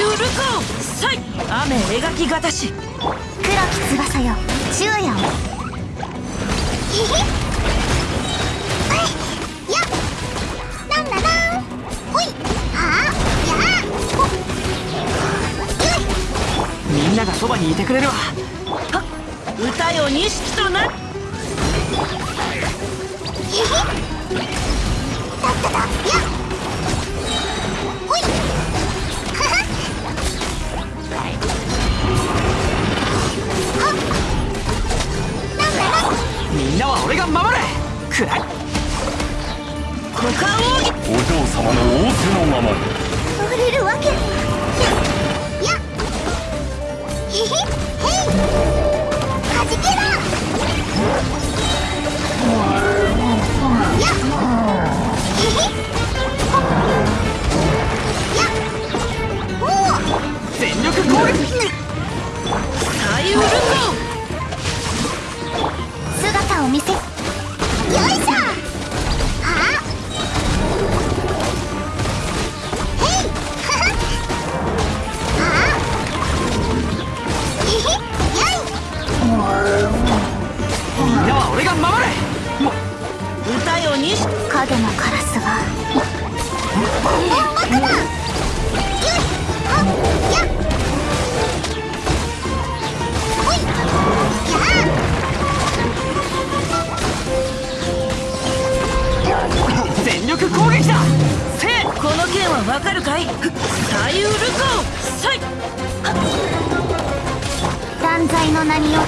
ウルコサイ雨描きがたし。黒き翼よ。昼夜を。やなんだなん？ほいはあやみんながそばにいてくれるわ。歌よ錦とな。ひなんみんなは俺が守れ。くらいお嬢様の仰せのままに。触れるわけ。へい。はじけろ。やひひ。やおお全力攻撃。サイウルコ姿を見せよいしょ。はあ？へい。はははあ？ひひやい。みんなは俺が守れ。も歌よ錦影のカラスが全力攻撃だ！せい！この剣はわかるかい？サイウルコサイ断罪の名によよい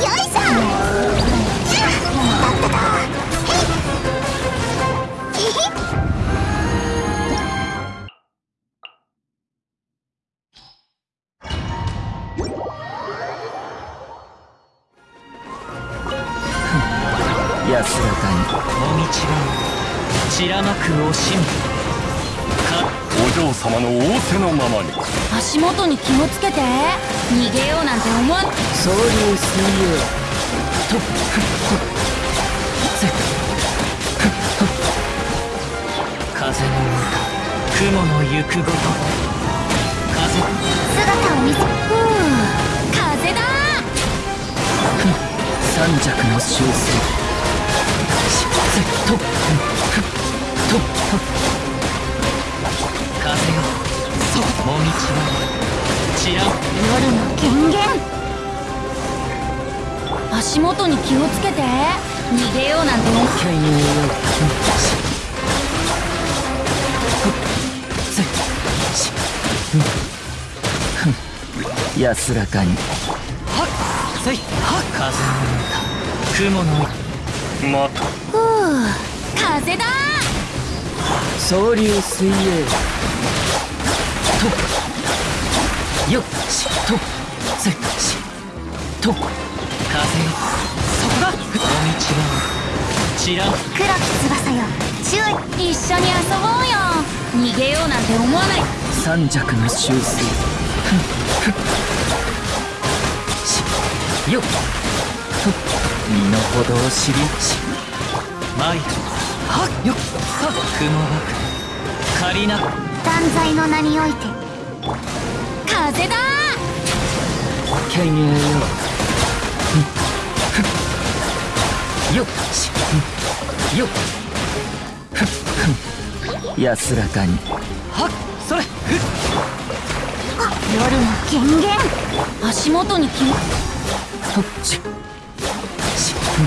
しょ！安らかに。もみちがう散らまく惜しみ。かお嬢様の仰せのままに。足元に気をつけて。逃げようなんて思わん総流水泳とせ風の歌雲の行くごと。風。姿を見せ。ふう風だ。三尺の修正せとと風よそうもみちがう夜の権限足元に気をつけて逃げようなんて思うけんよせしふん。安らかにはっせいはっ風の雲のまたふう風だ総流水泳とよっしとせしと風よそこだおみちがう散らん黒き翼よ注意一緒に遊ぼうよ逃げようなんて思わない三尺の修正ふんふんしよっと身の程を知りし参るはっよっはっ雲ばく借りな断罪の名において風だ剣栄よよっしよっ安らかにはっそれふっ夜の権限足元に気をとっち三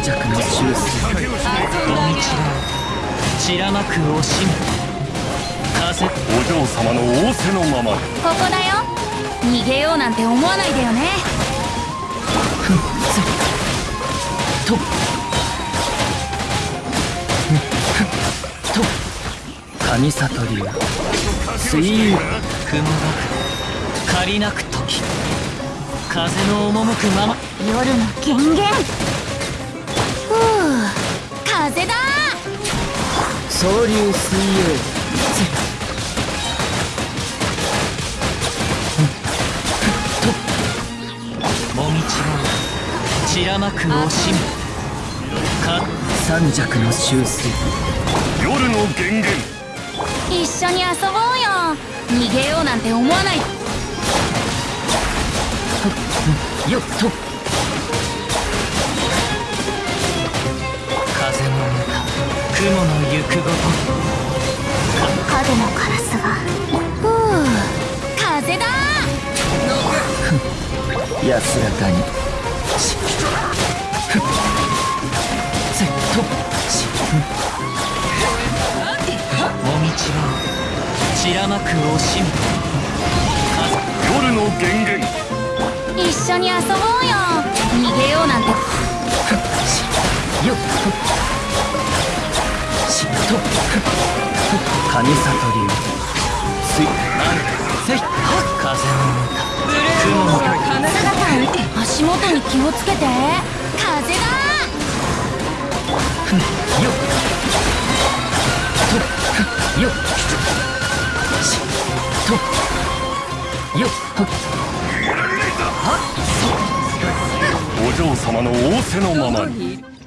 尺の修正手を散らまく惜しみ風お嬢様の仰せのままここだよ。逃げようなんて思わないでよね。ふんせと神里流水遊雲がく借りなく時。風の赴くまま。夜の権限ふう風だ。総流水泳。もみちがう散らまく惜しみ。か三尺の修正。夜の源源一緒に遊ぼうよ。逃げようなんて思わない。よっと。風の歌雲の行くごと。影のカラスはふう風だ。安らかに。しふっ散らまく惜しみ夜の源源一緒に遊ぼうよ。逃げようなんて。よっと。しっと。カニサトリュすいなんせい風の歌雲の歌足元に気をつけて風だよっとよっお嬢様の仰せのままに。